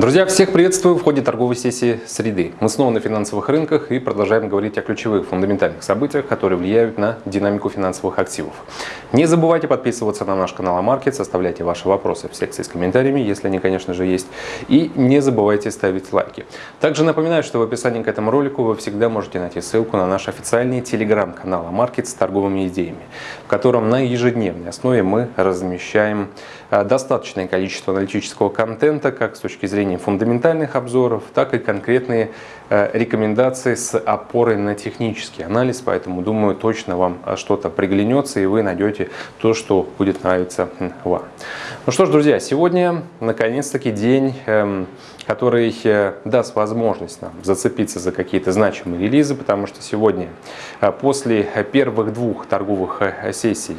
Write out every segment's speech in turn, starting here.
Друзья, всех приветствую в ходе торговой сессии среды. Мы снова на финансовых рынках и продолжаем говорить о ключевых фундаментальных событиях, которые влияют на динамику финансовых активов. Не забывайте подписываться на наш канал Амаркет, оставляйте ваши вопросы в секции с комментариями, если они, конечно же, есть. И не забывайте ставить лайки. Также напоминаю, что в описании к этому ролику вы всегда можете найти ссылку на наш официальный телеграм-канал Амаркет с торговыми идеями, в котором на ежедневной основе мы размещаем э, достаточное количество аналитического контента, как с точки зрения зрения фундаментальных обзоров, так и конкретные э, рекомендации с опорой на технический анализ. Поэтому, думаю, точно вам э, что-то приглянется и вы найдете то, что будет нравиться вам. Ну что ж, друзья, сегодня наконец-таки день эм, который э, даст возможность нам зацепиться за какие-то значимые релизы, потому что сегодня, после первых двух торговых сессий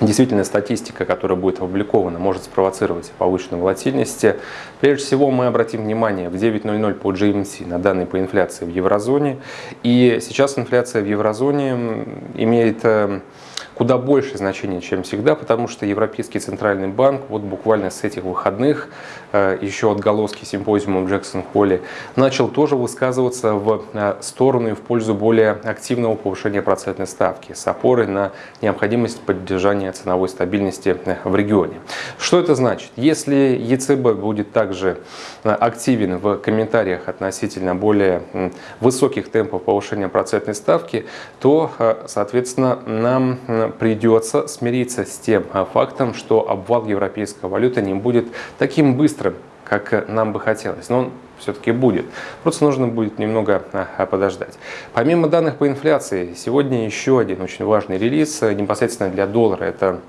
Действительно, статистика, которая будет опубликована, может спровоцировать повышенную волатильность. Прежде всего, мы обратим внимание в 9.00 по GMT на данные по инфляции в еврозоне. И сейчас инфляция в еврозоне имеет э, куда большее значение, чем всегда, потому что Европейский Центральный Банк вот буквально с этих выходных, э, еще отголоски симпозиума в Джексон-Холле, начал тоже высказываться в э, сторону и в пользу более активного повышения процентной ставки с опорой на необходимость поддержания ценовой стабильности э, в регионе. Что это значит? Если ЕЦБ будет также активен в комментариях относительно более высоких темпов повышения процентной ставки, то, соответственно, нам придется смириться с тем а, фактом, что обвал европейской валюты не будет таким быстрым, как нам бы хотелось. Но он все-таки будет. Просто нужно будет немного а, подождать. Помимо данных по инфляции, сегодня еще один очень важный релиз э, непосредственно для доллара. Это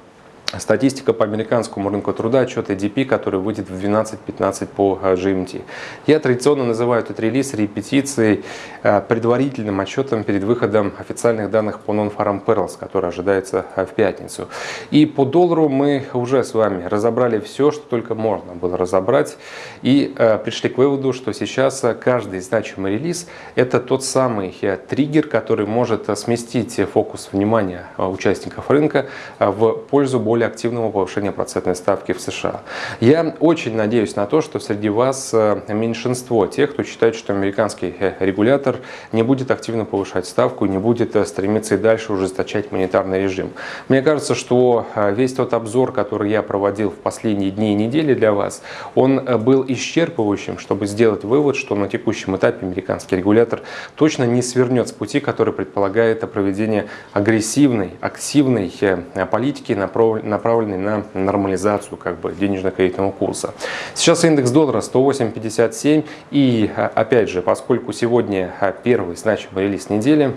Статистика по американскому рынку труда, отчет ADP, который выйдет в 12-15 по э, GMT. Я традиционно называю этот релиз репетицией, э, предварительным отчетом перед выходом официальных данных по Non-Farm Perils, который ожидается э, в пятницу. И по доллару мы уже с вами разобрали все, что только можно было разобрать. И пришли к выводу, что сейчас каждый значимый релиз – это тот самый триггер, который может сместить фокус внимания участников рынка в пользу более более активного повышения процентной ставки в США. Я очень надеюсь на то, что среди вас э, меньшинство тех, кто считает, что американский э, регулятор не будет активно повышать ставку, не будет э, стремиться и дальше ужесточать монетарный режим. Мне кажется, что весь тот обзор, который я проводил в последние дни и недели для вас, он был исчерпывающим, чтобы сделать вывод, что на текущем этапе американский регулятор точно не свернет с пути, который предполагает проведение агрессивной, активной политики, направленный на нормализацию как бы денежно-кредитного курса. Сейчас индекс доллара 108.57 и а, опять же, поскольку сегодня а, первый значимый релиз недели,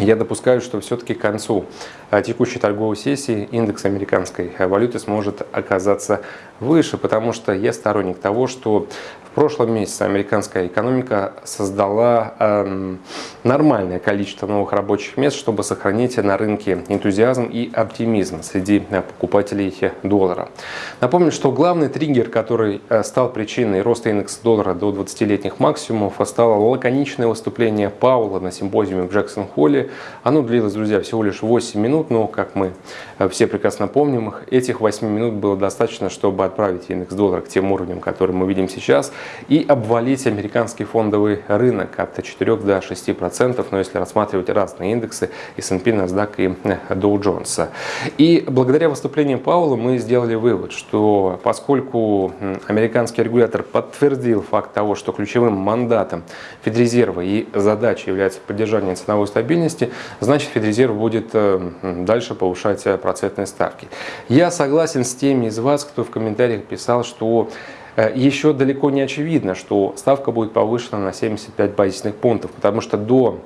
я допускаю, что все-таки к концу а, текущей торговой сессии индекс американской валюты сможет оказаться выше, потому что я сторонник того, что в прошлом месяце американская экономика создала э, нормальное количество новых рабочих мест, чтобы сохранить на рынке энтузиазм и оптимизм среди э, покупателей доллара. Напомню, что главный триггер, который стал причиной роста индекса доллара до 20-летних максимумов, стало лаконичное выступление Паула на симпозиуме в Джексон-Холле. Оно длилось, друзья, всего лишь 8 минут, но, как мы э, все прекрасно помним, этих 8 минут было достаточно, чтобы отправить индекс доллара к тем уровням, которые мы видим сейчас, и обвалить американский фондовый рынок от 4 до 6%, но если рассматривать разные индексы, S&P, NASDAQ и Dow Jones. И благодаря выступлению Паула мы сделали вывод, что поскольку американский регулятор подтвердил факт того, что ключевым мандатом Федрезерва и задачей является поддержание ценовой стабильности, значит Федрезерв будет э, дальше повышать процентные ставки. Я согласен с теми из вас, кто в комментариях писал, что Э, еще далеко не очевидно, что ставка будет повышена на 75 базисных пунктов, потому что до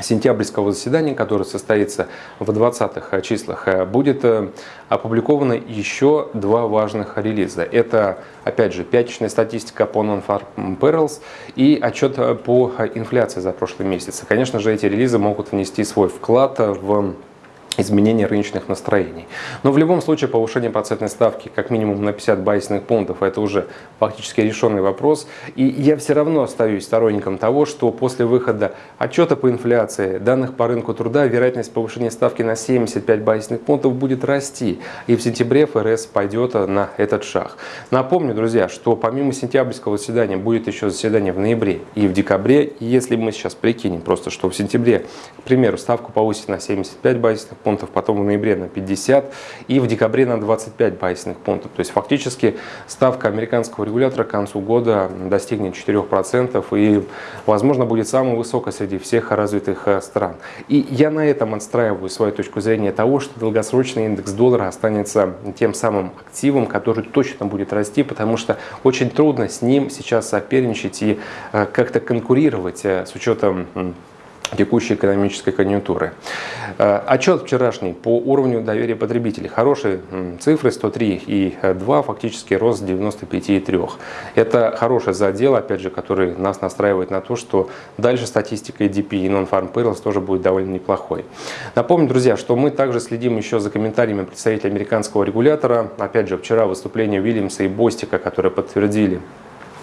сентябрьского заседания, которое состоится в 20-х числах, э, будет э, опубликовано еще два важных релиза. Это, опять же, пятничная статистика по Non-Farm Perils и отчет по инфляции за прошлый месяц. Конечно же, эти релизы могут внести свой вклад в изменения рыночных настроений. Но в любом случае повышение процентной ставки как минимум на 50 базисных пунктов это уже фактически решенный вопрос. И я все равно остаюсь сторонником того, что после выхода отчета по инфляции, данных по рынку труда, вероятность повышения ставки на 75 базисных пунктов будет расти. И в сентябре ФРС пойдет на этот шаг. Напомню, друзья, что помимо сентябрьского заседания будет еще заседание в ноябре и в декабре. И если мы сейчас прикинем просто, что в сентябре, к примеру, ставку повысить на 75 базисных пунктов, потом в ноябре на 50 и в декабре на 25 базисных пунктов. То есть фактически ставка американского регулятора к концу года достигнет 4% и, возможно, будет самой высокой среди всех развитых э, стран. И я на этом отстраиваю свою точку зрения того, что долгосрочный индекс доллара останется тем самым активом, который точно будет расти, потому что очень трудно с ним сейчас соперничать и э, как-то конкурировать э, с учетом текущей экономической конъюнктуры. Э, отчет вчерашний по уровню доверия потребителей. Хорошие цифры 103 и 2, фактически рост 95,3. Это хороший задел, опять же, который нас настраивает на то, что дальше статистика EDP и Non-Farm Payrolls тоже будет довольно неплохой. Напомню, друзья, что мы также следим еще за комментариями представителя американского регулятора. Опять же, вчера выступление Уильямса и Бостика, которые подтвердили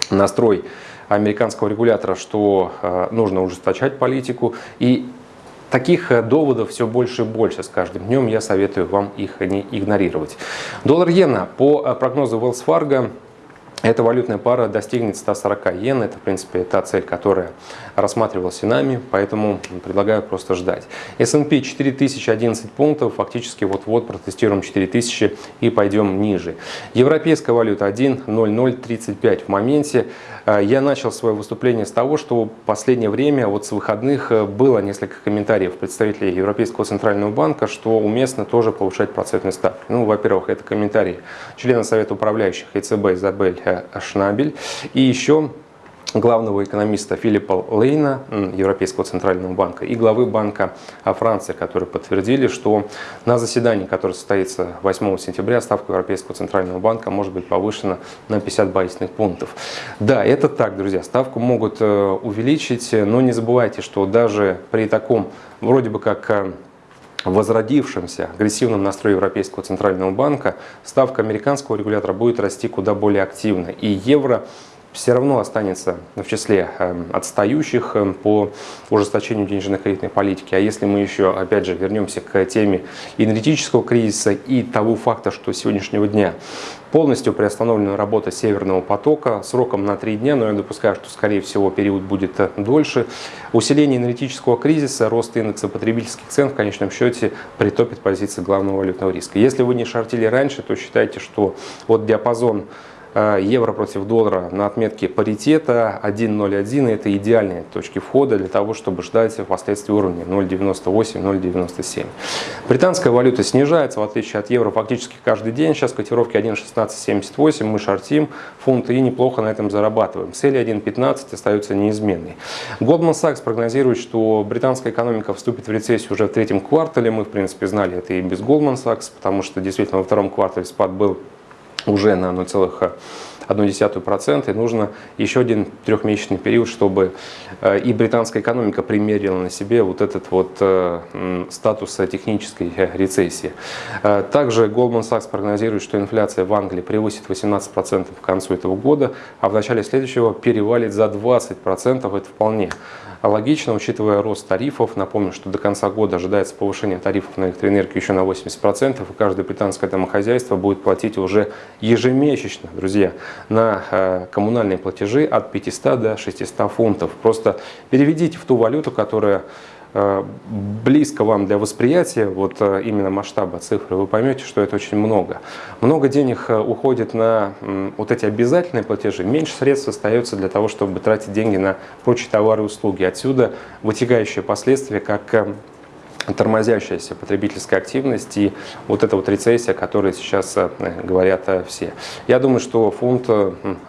настрой американского регулятора, что э, нужно ужесточать политику. И таких э, доводов все больше и больше с каждым днем. Я советую вам их не игнорировать. Доллар-иена по э, прогнозу Wells Fargo эта валютная пара достигнет 140 йен. Это, в принципе, та цель, которая рассматривалась нами, поэтому предлагаю просто ждать. S&P 4011 пунктов, фактически вот-вот протестируем 4000 и пойдем ниже. Европейская валюта 1.0035 в моменте. Э, я начал свое выступление с того, что в последнее время, вот с выходных, э, было несколько комментариев представителей Европейского центрального банка, что уместно тоже повышать процентные ставки. Ну, во-первых, это комментарии члена Совета управляющих ЕЦБ Изабель Шнабель. И еще главного экономиста Филиппа Лейна, Европейского центрального банка, и главы Банка Франции, которые подтвердили, что на заседании, которое состоится 8 сентября, ставка Европейского центрального банка может быть повышена на 50 базисных пунктов. Да, это так, друзья, ставку могут э, увеличить, но не забывайте, что даже при таком вроде бы как э, возродившемся агрессивном настрое Европейского центрального банка ставка американского регулятора будет расти куда более активно. И евро все равно останется в числе эм, отстающих эм, по ужесточению денежно-кредитной политики. А если мы еще, опять же, вернемся к теме энергетического кризиса и того факта, что с сегодняшнего дня полностью приостановлена работа Северного потока сроком на три дня, но я допускаю, что, скорее всего, период будет э, дольше. Усиление энергетического кризиса, рост индекса потребительских цен в конечном счете притопит позиции главного валютного риска. Если вы не шортили раньше, то считайте, что вот диапазон евро против доллара на отметке паритета 1.01 это идеальные точки входа для того, чтобы ждать впоследствии уровня 0.98-0.97. Британская валюта снижается, в отличие от евро, фактически каждый день. Сейчас котировки 1.1678, мы шортим фунты и неплохо на этом зарабатываем. Цели 1.15 остаются неизменной. Goldman Sachs прогнозирует, что британская экономика вступит в рецессию уже в третьем квартале. Мы, в принципе, знали это и без Goldman Sachs, потому что действительно во втором квартале спад был уже на 0,1%, и нужно еще один трехмесячный период, чтобы э, и британская экономика примерила на себе вот этот вот э, статус технической рецессии. Э, также Goldman Sachs прогнозирует, что инфляция в Англии превысит 18% к концу этого года, а в начале следующего перевалит за 20%. Это вполне логично, учитывая рост тарифов. Напомню, что до конца года ожидается повышение тарифов на электроэнергию еще на 80%, и каждое британское домохозяйство будет платить уже ежемесячно, друзья, на э, коммунальные платежи от 500 до 600 фунтов. Просто переведите в ту валюту, которая Э, близко вам для восприятия вот э, именно масштаба цифры, вы поймете, что это очень много. Много денег уходит на вот эти обязательные платежи, меньше средств остается для того, чтобы тратить деньги на прочие товары и услуги. Отсюда вытекающие последствия, как тормозящаяся потребительская активность и вот эта вот рецессия, о которой сейчас говорят все. Я думаю, что фунт,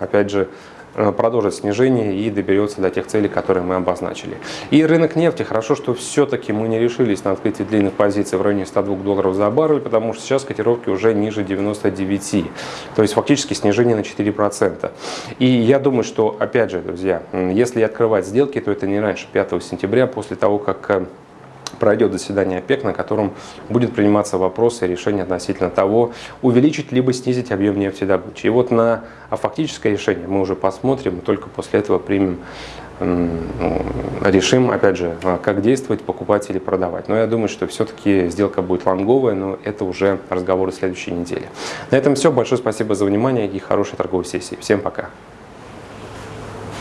опять же, Э, продолжит снижение и доберется до тех целей, которые мы обозначили. И рынок нефти, хорошо, что все-таки мы не решились на открытие длинных позиций в районе 102 долларов за баррель, потому что сейчас котировки уже ниже 99, то есть фактически снижение на 4%. И я думаю, что, опять же, друзья, если открывать сделки, то это не раньше 5 сентября, после того, как э, пройдет заседание ОПЕК, на котором будет приниматься вопросы и решения относительно того, увеличить либо снизить объем нефтедобычи. И вот на фактическое решение мы уже посмотрим, только после этого примем решим, опять же, как действовать, покупать или продавать. Но я думаю, что все-таки сделка будет лонговая, но это уже разговоры следующей недели. На этом все. Большое спасибо за внимание и хорошей торговой сессии. Всем пока.